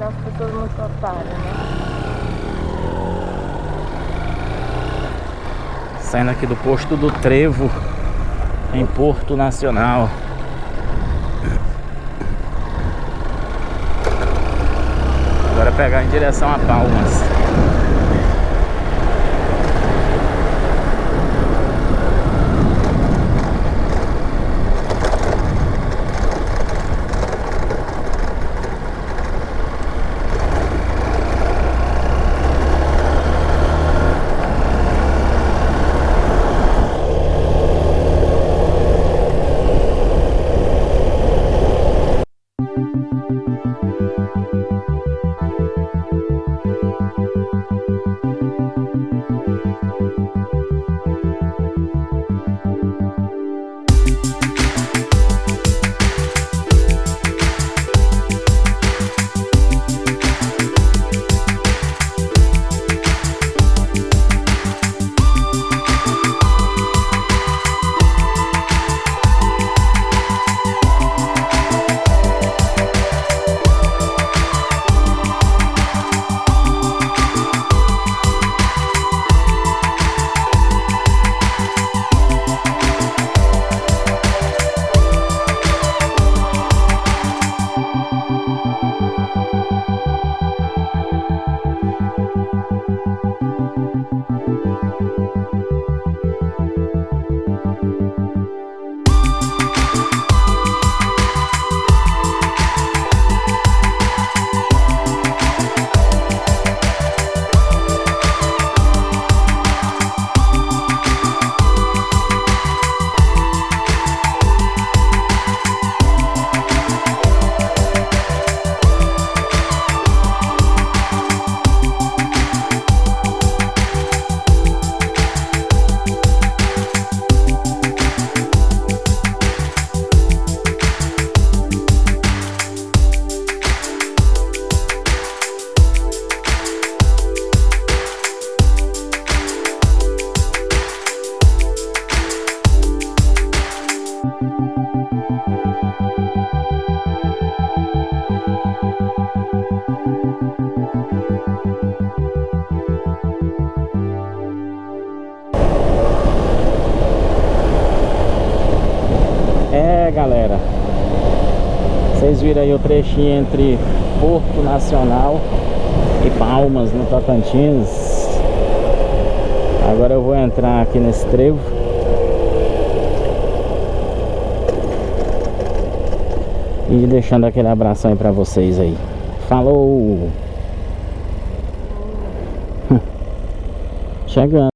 Aquelas pessoas muito otárias, né? Saindo aqui do posto do Trevo, em Porto Nacional. Agora é pegar em direção a Palmas. É galera. Vocês viram aí o trechinho entre Porto Nacional e Palmas no Tocantins. Agora eu vou entrar aqui nesse trevo E deixando aquele abração aí pra vocês aí Falou! Chegando